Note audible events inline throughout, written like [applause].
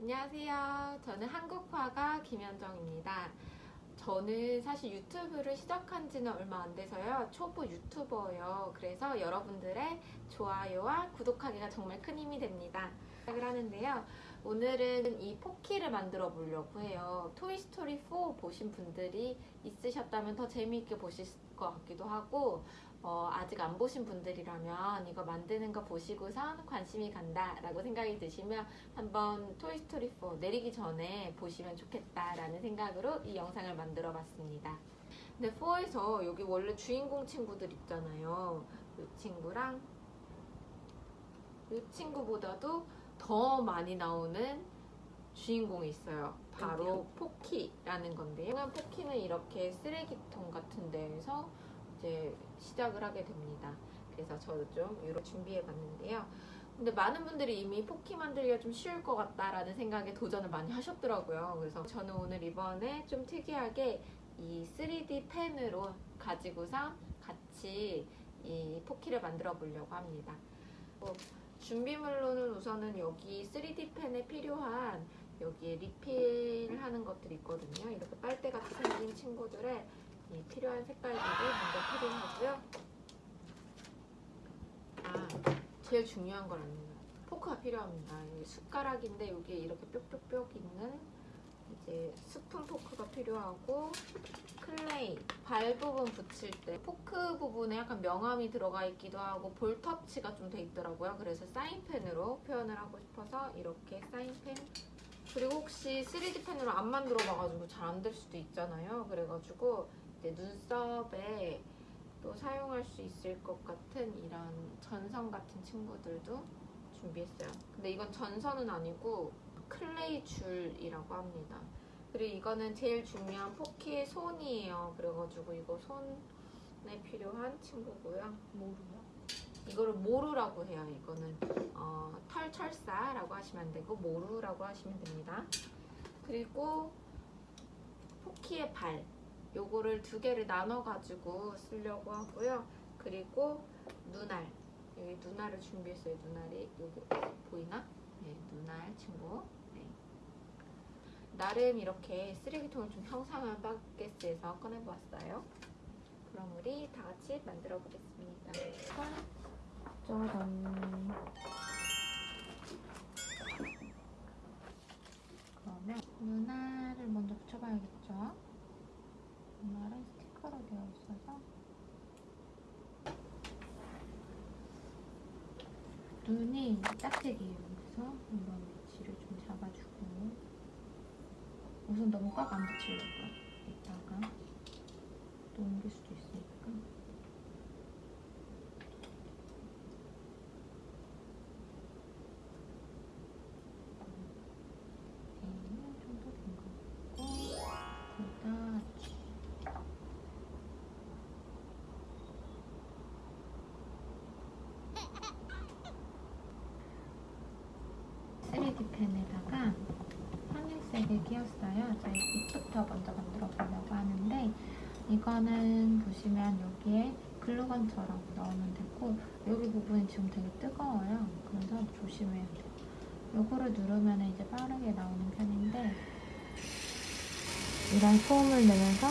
안녕하세요. 저는 한국화가 김현정입니다. 저는 사실 유튜브를 시작한 지는 얼마 안 돼서요. 초보 유튜버예요. 그래서 여러분들의 좋아요와 구독하기가 정말 큰 힘이 됩니다. 시작을 하는데요. 오늘은 이 포키를 만들어 보려고 해요. 토이스토리 4 보신 분들이 있으셨다면 더 재미있게 보실 것 같기도 하고 어, 아직 안 보신 분들이라면 이거 만드는 거 보시고선 관심이 간다 라고 생각이 드시면 한번 토이스토리 4 내리기 전에 보시면 좋겠다 라는 생각으로 이 영상을 만들어 봤습니다. 근데 4에서 여기 원래 주인공 친구들 있잖아요. 이 친구랑 이 친구보다도 더 많이 나오는 주인공이 있어요. 바로 포키라는 건데요. 포키는 이렇게 쓰레기통 같은 데에서 이제 시작을 하게 됩니다. 그래서 저도 좀 이렇게 준비해 봤는데요. 근데 많은 분들이 이미 포키 만들기가 좀 쉬울 것 같다라는 생각에 도전을 많이 하셨더라고요. 그래서 저는 오늘 이번에 좀 특이하게 이 3D 펜으로 가지고서 같이 이 포키를 만들어 보려고 합니다. 뭐 준비물로는 우선은 여기 3D 펜에 필요한 여기에 리필하는 것들이 있거든요. 이렇게 빨대같이 생긴 친구들의 이 필요한 색깔들을 먼저 필요하고요. 아, 제일 중요한 건 아니에요. 포크가 필요합니다. 숟가락인데 여기에 이렇게 뾱뾱뾱 있는 이제 스푼 포크가 필요하고 클레이 발 부분 붙일 때 포크 부분에 약간 명암이 들어가 있기도 하고 볼 터치가 좀 돼 있더라고요. 그래서 사인펜으로 표현을 하고 싶어서 이렇게 사인펜 그리고 혹시 3D 펜으로 안 만들어 봐가지고 잘 안 될 수도 있잖아요. 그래가지고 이제 눈썹에 또 사용할 수 있을 것 같은 이런 전선 같은 친구들도 준비했어요. 근데 이건 전선은 아니고 클레이 줄이라고 합니다. 그리고 이거는 제일 중요한 포키의 손이에요. 그래가지고 이거 손에 필요한 친구고요. 모르요? 이거를 모루라고 해요. 이거는 어, 털철사라고 하시면 안 되고 모루라고 하시면 됩니다. 그리고 포키의 발 요거를 두 개를 나눠 가지고 쓰려고 하고요. 그리고 눈알 여기 눈알을 준비했어요. 눈알이 여기 보이나? 네, 눈알 친구. 네. 나름 이렇게 쓰레기통을 좀 형상한 바켓에서 꺼내보았어요. 그럼 우리 다 같이 만들어 보겠습니다. 짜잔. 그러면 눈알을 먼저 붙여봐야겠죠? 눈알은 스티커로 되어 있어서 눈이 짝짝이에요. 그래서 이런 위치를 좀 잡아주고 우선 너무 꽉 안 붙이려고요. 이따가 또 옮길 수도 있으니까. 펜에다 끼웠어요. 저희 잎부터 먼저 만들어 보려고 하는데 이거는 보시면 여기에 글루건처럼 넣으면 되고 여기 부분이 지금 되게 뜨거워요. 그래서 조심해야 돼요. 요거를 누르면 이제 빠르게 나오는 편인데 이런 소음을 내면서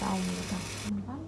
나옵니다. 한번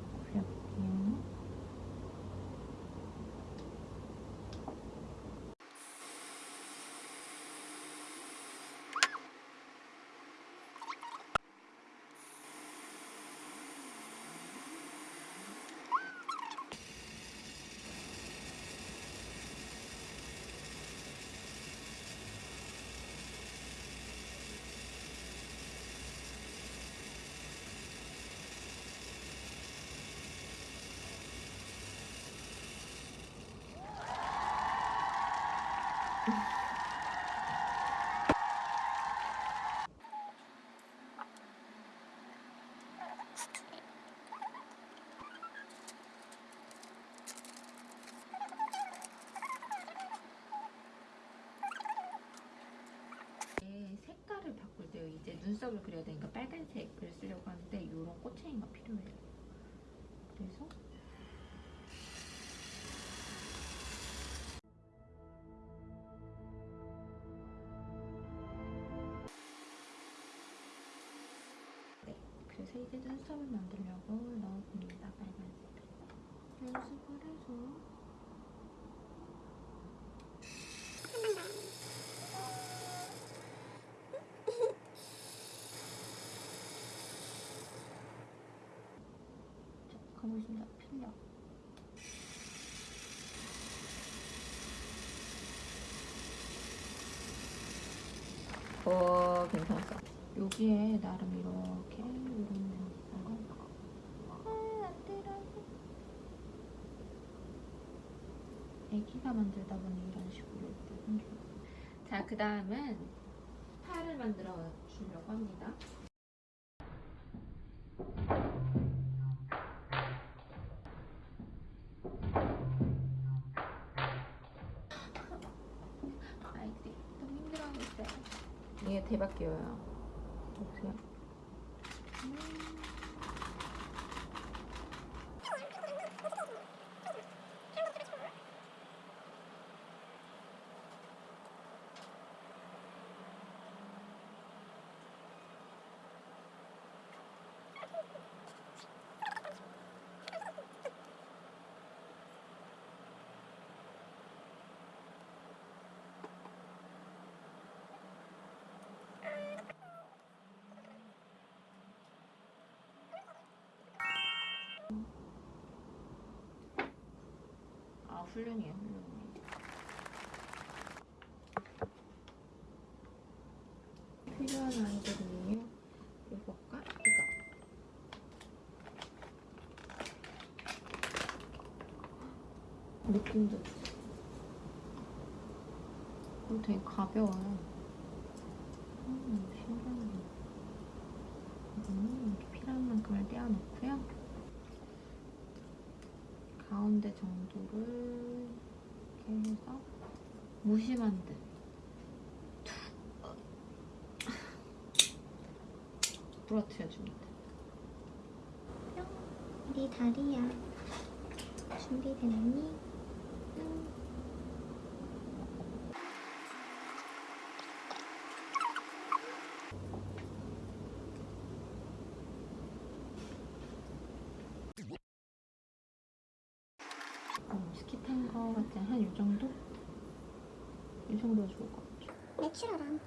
반짝을 그려야 되니까 빨간색을 쓰려고 하는데 이런 꽃챙이가 필요해요. 그래서 네, 그래서 이제 눈썹을 만들려고 넣어봅니다. 빨간색을 연습을 해서 오 괜찮았어. 여기에 나름 이렇게 이런 아. 애기가 만들다 보니 이런 식으로 이렇게 생겨요. 자, 그 다음은 팔을 만들어 주려고 합니다. 이게 대박 귀여워요. 보세요. 아 훌륭해요, 훌륭해. 필요한 아이들이에요. 이거과 이거. 느낌도 있어. 어, 되게 가벼워요. 음, 신기하네. 음, 이렇게 필요한 만큼을 떼어놓고요. 가운데 정도를 이렇게 해서 무심한 듯 부러뜨려줍니다. 우리 다리야 준비됐니? 응. 어, 같지 않아? 한이 정도? 이 정도 좋을 것 같아. 내추럴한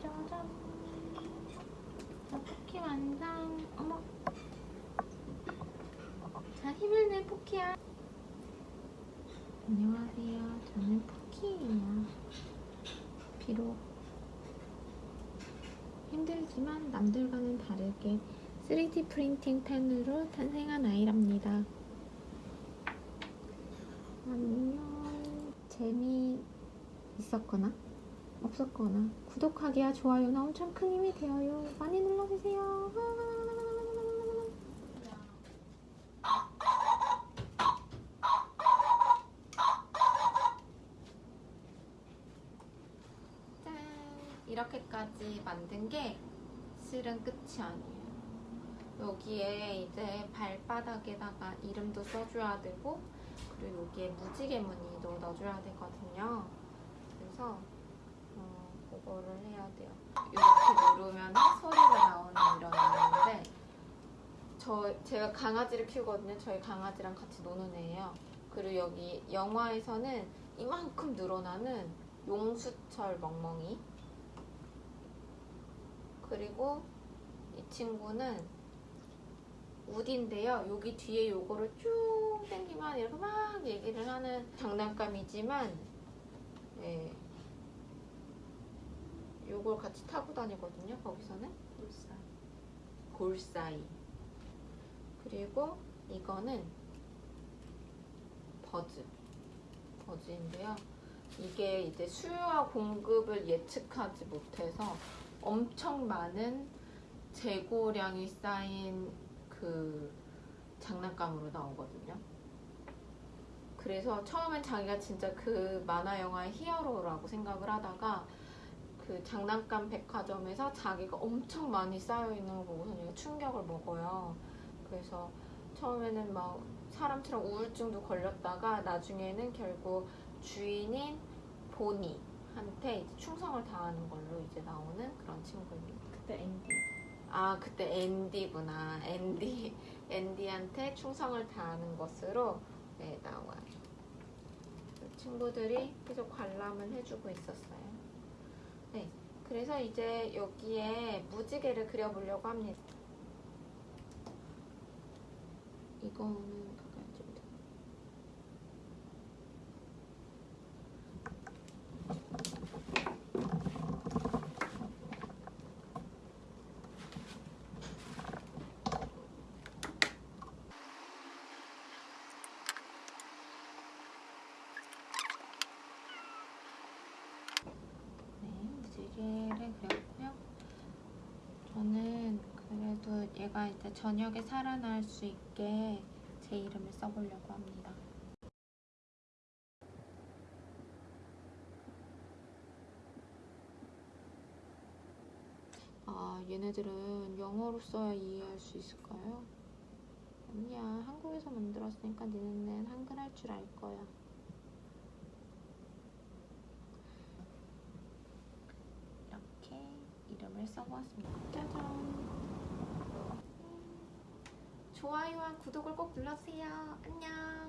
짜잔. 자, 포키 완성. 어머. 자, 힘을 내, 포키야. 안녕하세요. 저는 포키예요. 비록 힘들지만 남들과는 다르게 3D 프린팅 펜으로 탄생한 아이랍니다. 안녕. 재미 있었거나 없었거나 구독하기와 좋아요는 엄청 큰 힘이 되어요. 많이 눌러주세요. 짠! 이렇게까지 만든 게 실은 끝이 아니에요. 여기에 이제 발바닥에다가 이름도 써줘야 되고 그리고 여기에 무지개 무늬도 넣어줘야 되거든요. 그래서 어, 그거를 해야 돼요. 이렇게 누르면 소리가 나오는 이런 애인데 저 제가 강아지를 키우거든요. 저희 강아지랑 같이 노는 애예요. 그리고 여기 영화에서는 이만큼 늘어나는 용수철 멍멍이 그리고 이 친구는 우디인데요. 여기 뒤에 요거를 쭉 당기면 이렇게 막 얘기를 하는 장난감이지만 예. 요걸 같이 타고 다니거든요. 거기서는 골사이. 골사이. 그리고 이거는 버즈. 버즈인데요. 이게 이제 수요와 공급을 예측하지 못해서 엄청 많은 재고량이 쌓인 그 장난감으로 나오거든요. 그래서 처음엔 자기가 진짜 그 만화 영화의 히어로라고 생각을 하다가 그 장난감 백화점에서 자기가 엄청 많이 쌓여 있는 걸 보고서 얘가 충격을 먹어요. 그래서 처음에는 막 사람처럼 우울증도 걸렸다가 나중에는 결국 주인인 보니 한테 이제 충성을 다하는 걸로 이제 나오는 그런 친구입니다. 그때 앤디. 아 그때 앤디구나 앤디 [laughs] 앤디한테 충성을 다하는 것으로 네, 나와요. 그 친구들이 계속 관람을 해주고 있었어요. 네, 그래서 이제 여기에 무지개를 그려보려고 합니다. 이거는 가까이 좀 더. 네, 무지개를 그렸고요. 저는 그래도 얘가 이제 저녁에 살아날 수 있게 제 이름을 써보려고 합니다. 아, 얘네들은 영어로 써야 이해할 수 있을까요? 아니야, 한국에서 만들었으니까 니네는 한글 할 줄 알 거야. 이렇게 이름을 써보았습니다. 짜잔. 좋아요와 구독을 꼭 눌러주세요. 안녕.